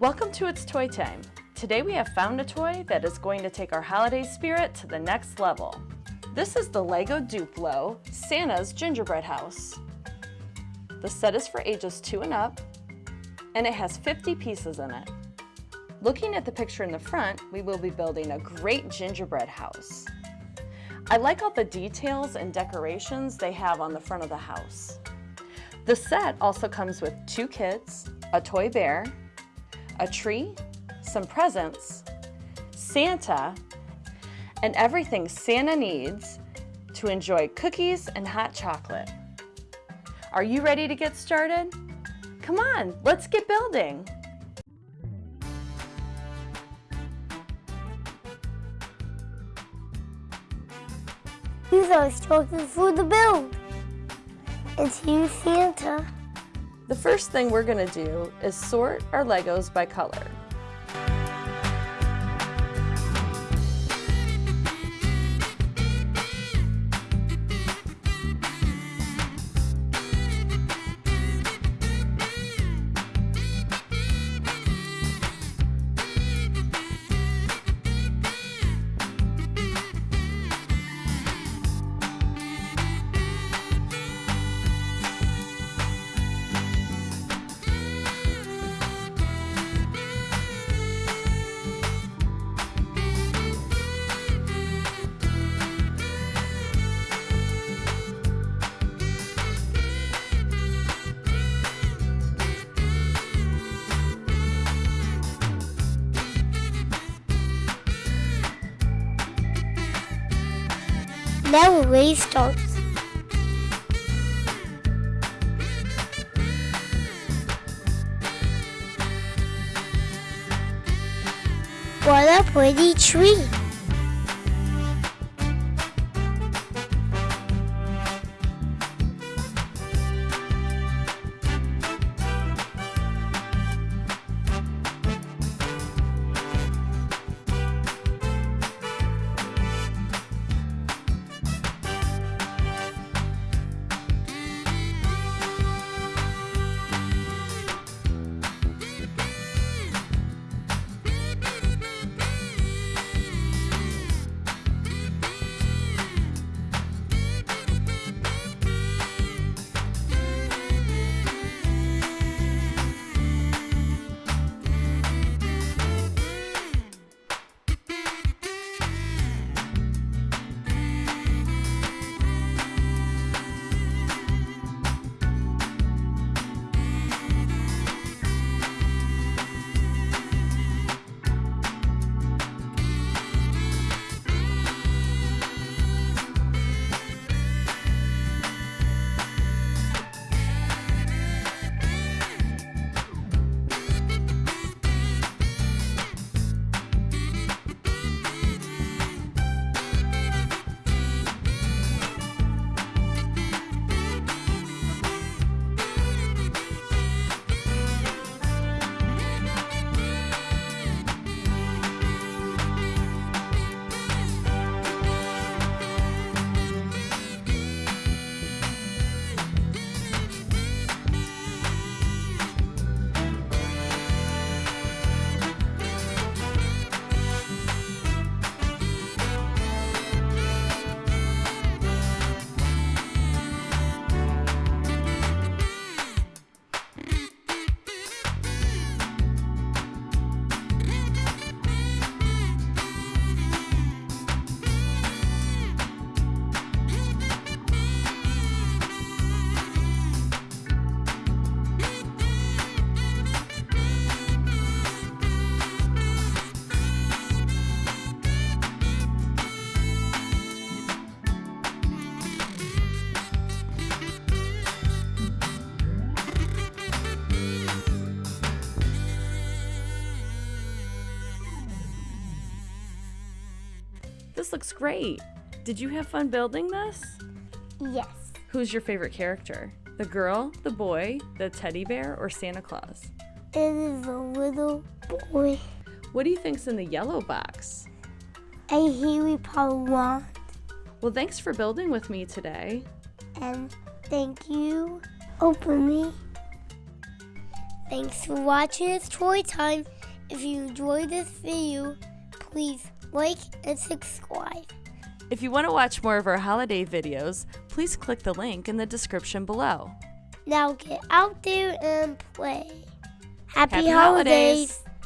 Welcome to It's Toy Time. Today we have found a toy that is going to take our holiday spirit to the next level. This is the LEGO Duplo Santa's Gingerbread House. The set is for ages 2 and up, and it has 50 pieces in it. Looking at the picture in the front, we will be building a great gingerbread house. I like all the details and decorations they have on the front of the house. The set also comes with two kids, a toy bear, a tree, some presents, Santa, and everything Santa needs to enjoy cookies and hot chocolate. Are you ready to get started? Come on, let's get building. Use our instructions for the build. It's you, Santa. The first thing we're gonna do is sort our Legos by color. Now the race. What a pretty tree. This looks great. Did you have fun building this? Yes. Who's your favorite character? The girl, the boy, the teddy bear, or Santa Claus? It is a little boy. What do you think's in the yellow box? A Harry Potter wand. Well, thanks for building with me today. And thank you. Open me. Thanks for watching It's Toy Time. If you enjoyed this video, please like and subscribe. If you want to watch more of our holiday videos, please click the link in the description below. Now get out there and play. Happy, Happy holidays. holidays.